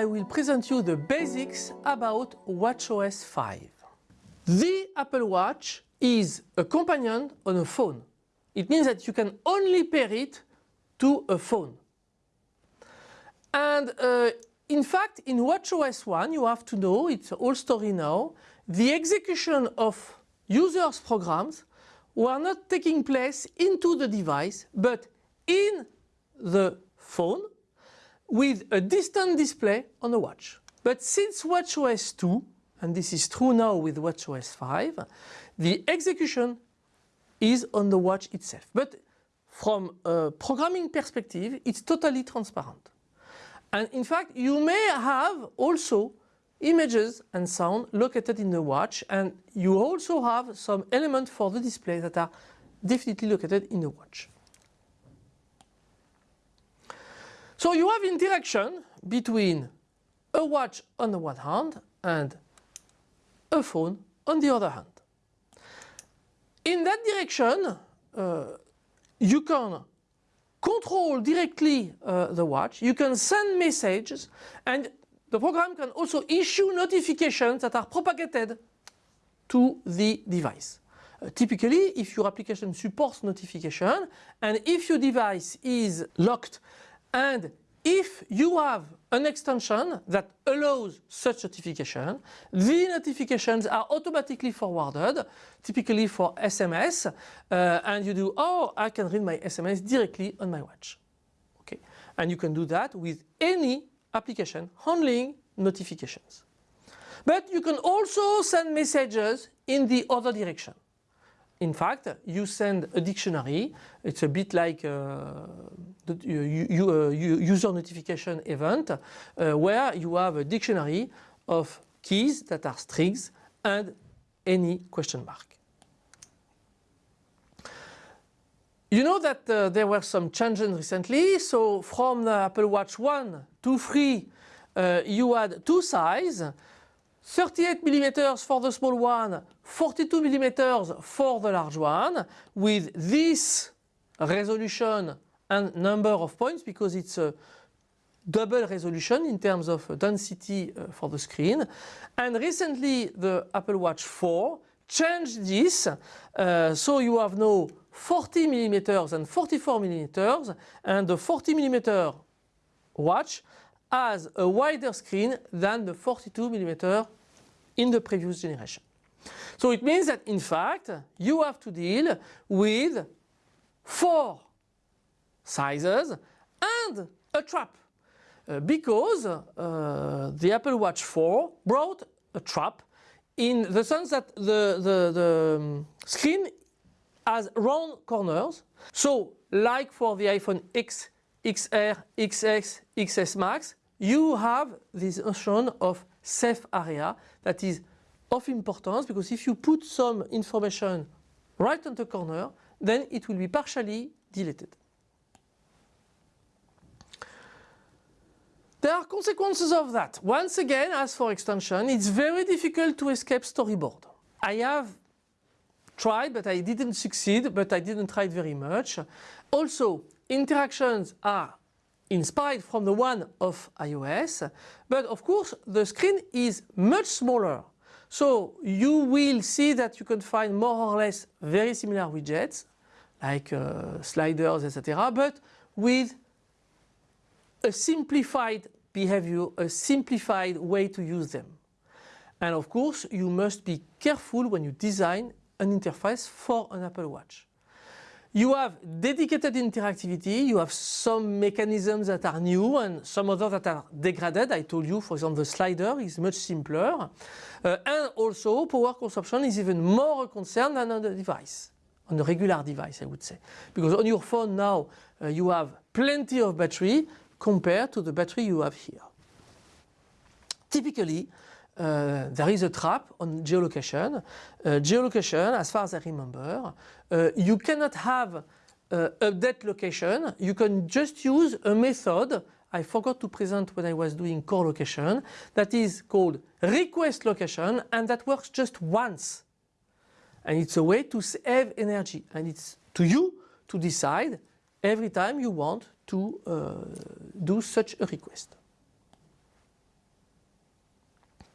I will present you the basics about WatchOS 5. The Apple Watch is a companion on a phone. It means that you can only pair it to a phone. And uh, in fact, in WatchOS 1, you have to know, it's a whole story now, the execution of users' programs were not taking place into the device, but in the phone with a distant display on the watch. But since WatchOS 2, and this is true now with WatchOS 5, the execution is on the watch itself. But from a programming perspective, it's totally transparent. And in fact, you may have also images and sound located in the watch and you also have some elements for the display that are definitely located in the watch. So you have interaction between a watch on the one hand and a phone on the other hand. In that direction, uh, you can control directly uh, the watch, you can send messages and the program can also issue notifications that are propagated to the device. Uh, typically, if your application supports notification and if your device is locked and if you have an extension that allows such notification, the notifications are automatically forwarded, typically for SMS, uh, and you do, oh, I can read my SMS directly on my watch. Okay, And you can do that with any application handling notifications. But you can also send messages in the other direction. In fact, you send a dictionary. It's a bit like uh, the you, uh, user notification event uh, where you have a dictionary of keys that are strings and any question mark. You know that uh, there were some changes recently. So from the Apple Watch 1 to 3, uh, you had two sizes. 38 millimeters for the small one, 42 millimeters for the large one with this resolution and number of points because it's a double resolution in terms of density uh, for the screen. And recently the Apple Watch 4 changed this uh, so you have now 40 millimeters and 44 millimeters and the 40 millimeter watch has a wider screen than the 42 millimeter in the previous generation. So it means that in fact you have to deal with four sizes and a trap uh, because uh, the Apple Watch 4 brought a trap in the sense that the, the, the um, screen has round corners. So like for the iPhone X, XR, XS, XS Max, you have this notion of safe area that is of importance because if you put some information right on the corner then it will be partially deleted. There are consequences of that. Once again, as for extension, it's very difficult to escape storyboard. I have tried, but I didn't succeed, but I didn't try very much. Also, interactions are inspired from the one of iOS, but of course the screen is much smaller. So you will see that you can find more or less very similar widgets like uh, sliders etc. but with a simplified behavior, a simplified way to use them. And of course you must be careful when you design an interface for an Apple Watch. You have dedicated interactivity, you have some mechanisms that are new and some others that are degraded. I told you, for example, the slider is much simpler. Uh, and also power consumption is even more a concern than on the device, on a regular device I would say. Because on your phone now uh, you have plenty of battery compared to the battery you have here. Typically, uh, there is a trap on geolocation. Uh, geolocation, as far as I remember, uh, you cannot have uh, update location. You can just use a method I forgot to present when I was doing core location that is called request location and that works just once. And it's a way to save energy and it's to you to decide every time you want to uh, do such a request.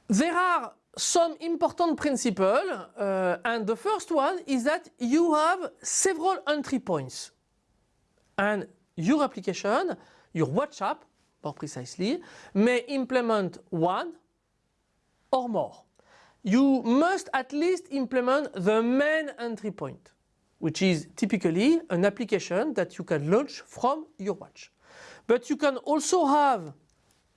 There are some important principles uh, and the first one is that you have several entry points and your application, your watch app more precisely, may implement one or more. You must at least implement the main entry point, which is typically an application that you can launch from your watch. But you can also have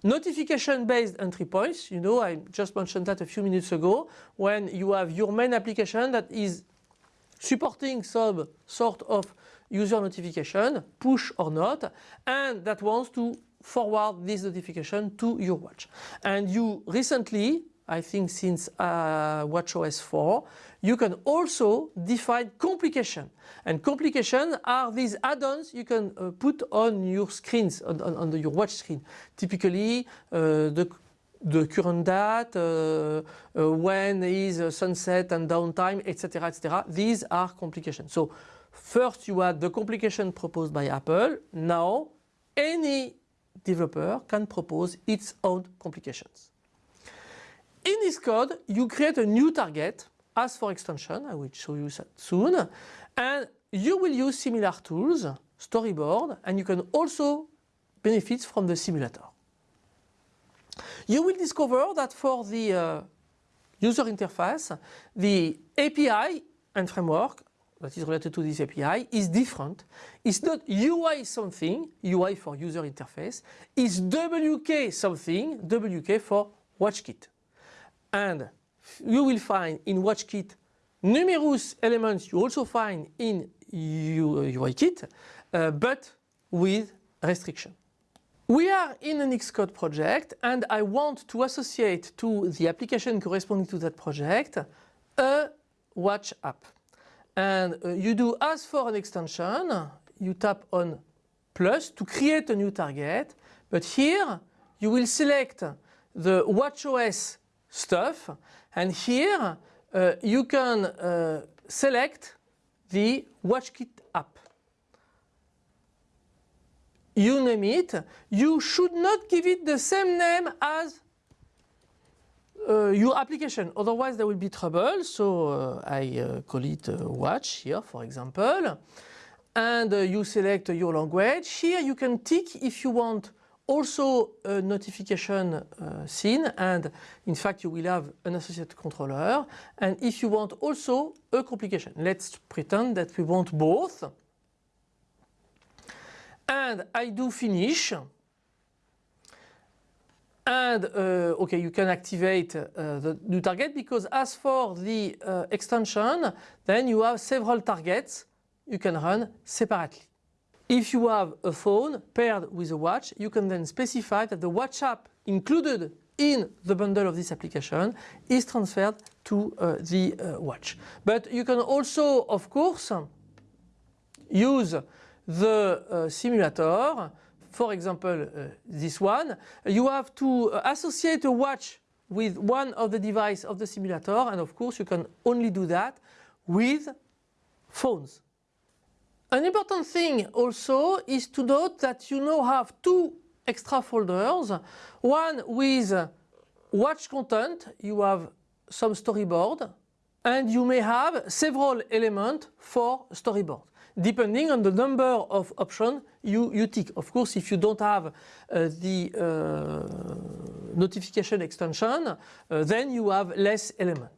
notification-based entry points. You know, I just mentioned that a few minutes ago, when you have your main application that is supporting some sort of user notification, push or not, and that wants to forward this notification to your watch. And you recently, I think since uh, WatchOS 4, you can also define complication. And complication are these add-ons you can uh, put on your screens, on, on, on your watch screen. Typically, uh, the the current date, uh, uh, when is uh, sunset and downtime, etc., etc. These are complications. So first you had the complication proposed by Apple. Now any developer can propose its own complications. In this code, you create a new target as for extension, I will show you that soon, and you will use similar tools, storyboard, and you can also benefit from the simulator. You will discover that for the uh, user interface, the API and framework that is related to this API is different. It's not UI something, UI for user interface, it's WK something, WK for WatchKit. And you will find in WatchKit numerous elements you also find in UIKit, uh, but with restriction. We are in an Xcode project and I want to associate to the application corresponding to that project a watch app and uh, you do as for an extension, you tap on plus to create a new target, but here you will select the WatchOS stuff and here uh, you can uh, select the WatchKit app. You name it, you should not give it the same name as uh, your application. Otherwise there will be trouble. So uh, I uh, call it watch here for example. And you select your language. Here you can tick if you want also a notification uh, scene and in fact you will have an associated controller and if you want also a complication. Let's pretend that we want both and I do finish and uh, okay, you can activate uh, the new target because as for the uh, extension, then you have several targets you can run separately. If you have a phone paired with a watch, you can then specify that the watch app included in the bundle of this application is transferred to uh, the uh, watch. But you can also, of course, use the uh, simulator for example, uh, this one, you have to uh, associate a watch with one of the device of the simulator and of course you can only do that with phones. An important thing also is to note that you now have two extra folders, one with watch content, you have some storyboard and you may have several elements for storyboard depending on the number of options you, you tick. Of course, if you don't have uh, the uh, notification extension, uh, then you have less element.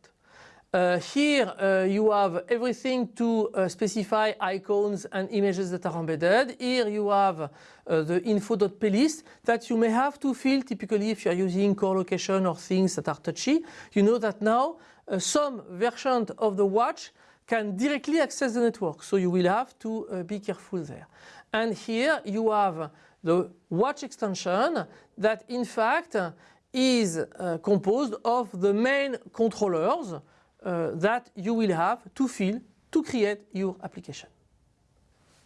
Uh, here uh, you have everything to uh, specify icons and images that are embedded. Here you have the info.plist that you may have to fill typically if you are using core location or things that are touchy. You know that now some versions of the watch can directly access the network. So you will have to uh, be careful there. And here you have the watch extension that in fact uh, is uh, composed of the main controllers uh, that you will have to fill to create your application.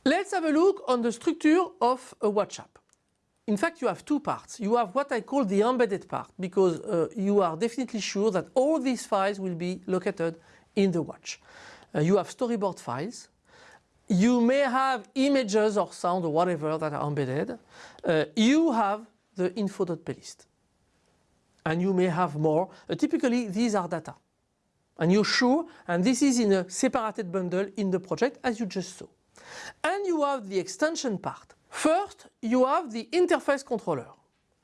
Let's have a look on the structure of a watch app. In fact, you have two parts. You have what I call the embedded part because uh, you are definitely sure that all these files will be located in the watch. Uh, you have storyboard files. You may have images or sound or whatever that are embedded. Uh, you have the info.plist. and you may have more. Uh, typically these are data and you're sure and this is in a separated bundle in the project as you just saw. And you have the extension part. First you have the interface controller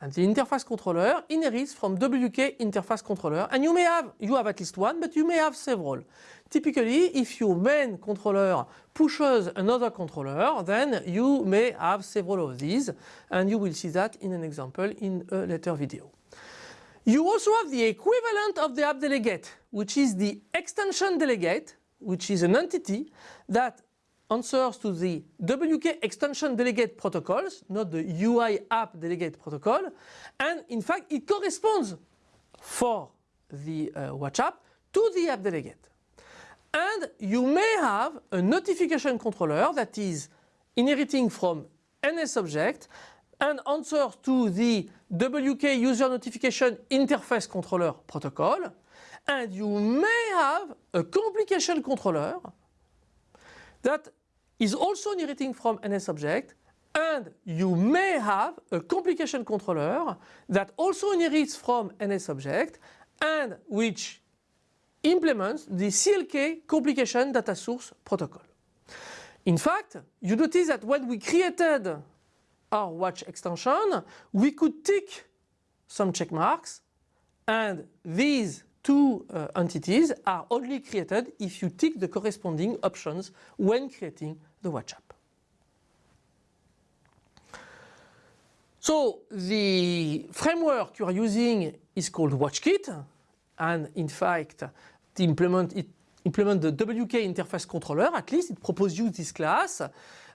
and the interface controller inherits from WK interface controller and you may have, you have at least one but you may have several. Typically if your main controller pushes another controller then you may have several of these and you will see that in an example in a later video. You also have the equivalent of the app delegate, which is the extension delegate, which is an entity that answers to the WK extension delegate protocols, not the UI app delegate protocol. And in fact, it corresponds for the uh, watch app to the app delegate. And you may have a notification controller that is inheriting from NS object and answers to the WK user notification interface controller protocol and you may have a complication controller that is also inheriting from NS object and you may have a complication controller that also inherits from NS object and which implements the CLK complication data source protocol. In fact, you notice that when we created our watch extension, we could tick some check marks and these two uh, entities are only created if you tick the corresponding options when creating the watch app. So the framework you are using is called WatchKit and in fact to implement, it, implement the WK interface controller at least it proposes you this class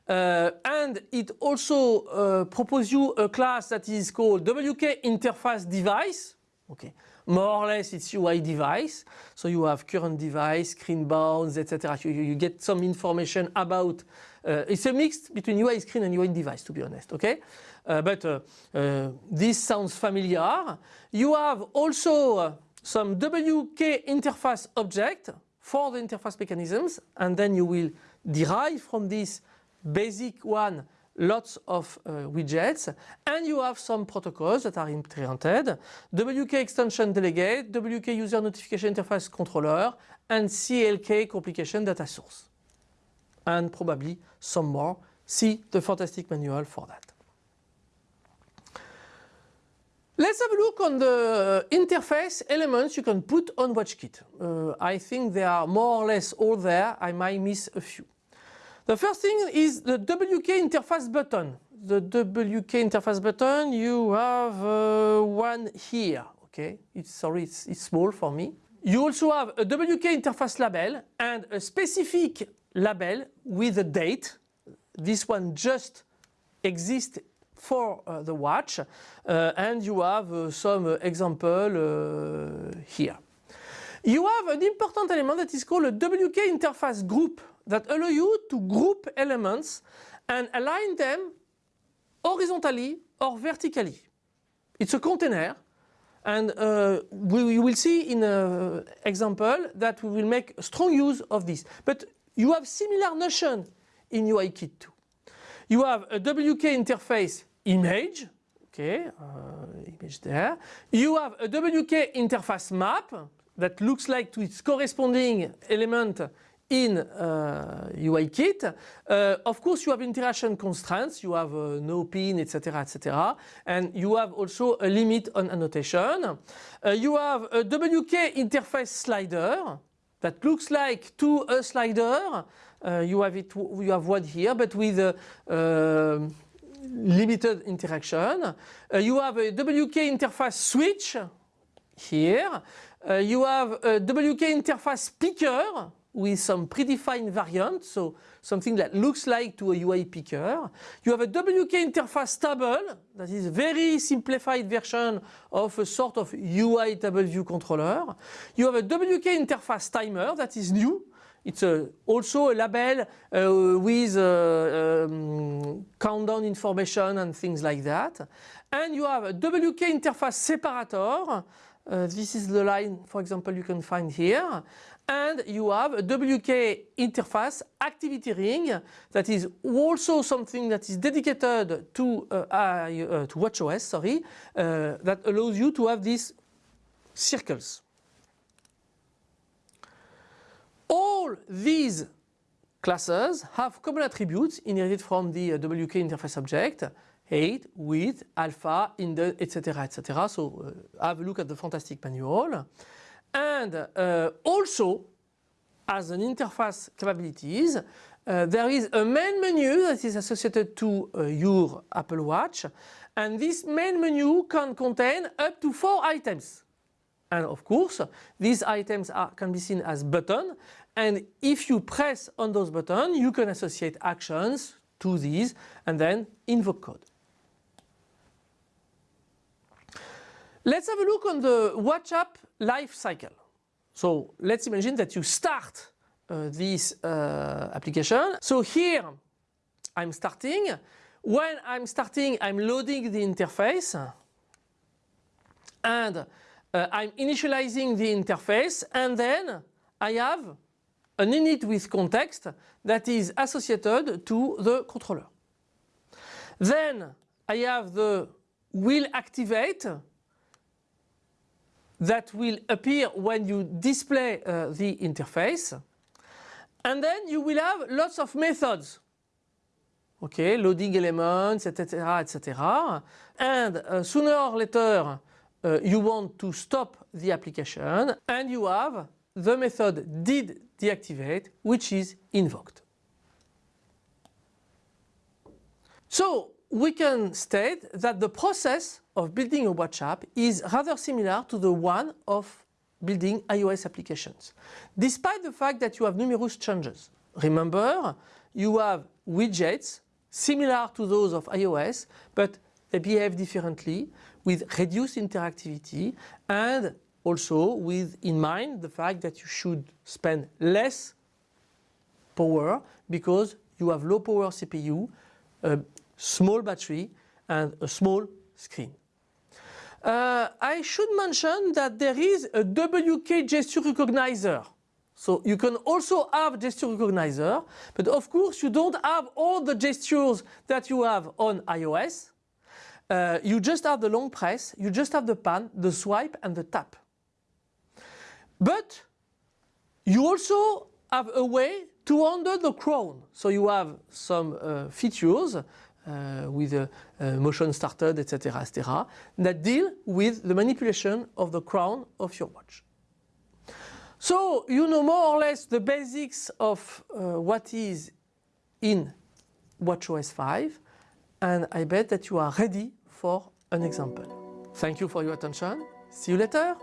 uh, and it also uh, proposes you a class that is called WK interface device. Okay, more or less it's UI device. So you have current device, screen bounds, etc. You, you, get some information about. Uh, it's a mix between UI screen and UI device, to be honest. Okay, uh, but uh, uh, this sounds familiar. You have also some WK interface object for the interface mechanisms, and then you will derive from this basic one lots of uh, widgets and you have some protocols that are implemented WK extension delegate, WK user notification interface controller and CLK complication data source and probably some more. See the fantastic manual for that. Let's have a look on the interface elements you can put on WatchKit. Uh, I think they are more or less all there. I might miss a few. The first thing is the WK interface button. The WK interface button, you have uh, one here. Okay, it's sorry, it's, it's small for me. You also have a WK interface label and a specific label with a date. This one just exists for uh, the watch uh, and you have uh, some example uh, here. You have an important element that is called a WK interface group that allow you to group elements and align them horizontally or vertically. It's a container and uh, we, will see in an example that we will make strong use of this. But you have similar notion in UIKit too. You have a WK interface image, okay, uh, image there. You have a WK interface map that looks like to its corresponding element in uh, UIKit. Uh, of course, you have interaction constraints. You have uh, no pin, etc., etc., and you have also a limit on annotation. Uh, you have a WK interface slider that looks like to a slider. Uh, you have it. You have one here, but with uh, limited interaction. you have a WK interface switch here. you have a WK interface picker with some predefined variant, so something that looks like to a UI picker. You have a WK interface table, that is a very simplified version of a sort of UI table view controller. You have a WK interface timer that is new. It's a, also a label uh, with uh, um, countdown information and things like that. And you have a WK interface separator. Uh, this is the line, for example, you can find here and you have a WK interface activity ring that is also something that is dedicated to uh, uh, to WatchOS sorry uh, that allows you to have these circles. All these classes have common attributes inherited from the uh, WK interface object, height, width, alpha, indent, etc. etc. So uh, have a look at the fantastic manual. And uh, also, as an interface capabilities, uh, there is a main menu that is associated to uh, your Apple Watch and this main menu can contain up to four items. And of course, these items are, can be seen as buttons and if you press on those buttons, you can associate actions to these and then invoke code. Let's have a look on the WatchApp life cycle. So let's imagine that you start uh, this uh, application. So here I'm starting. When I'm starting, I'm loading the interface and uh, I'm initializing the interface and then I have an init with context that is associated to the controller. Then I have the will activate that will appear when you display uh, the interface. And then you will have lots of methods. Okay, loading elements, etc., etc. And uh, sooner or later, uh, you want to stop the application and you have the method did deactivate which is invoked. So we can state that the process of building a watch app is rather similar to the one of building iOS applications. Despite the fact that you have numerous changes. Remember, you have widgets similar to those of iOS, but they behave differently with reduced interactivity and also with in mind the fact that you should spend less power because you have low power CPU, a uh, small battery and a small screen. Uh, I should mention that there is a WK gesture recognizer. So you can also have gesture recognizer, but of course you don't have all the gestures that you have on iOS. Uh, you just have the long press, you just have the pan, the swipe and the tap. But you also have a way to handle the crown. So you have some uh, features uh, with a, a motion started, etc., etc., that deal with the manipulation of the crown of your watch. So you know more or less the basics of uh, what is in WatchOS 5 and I bet that you are ready for an example. Thank you for your attention. See you later.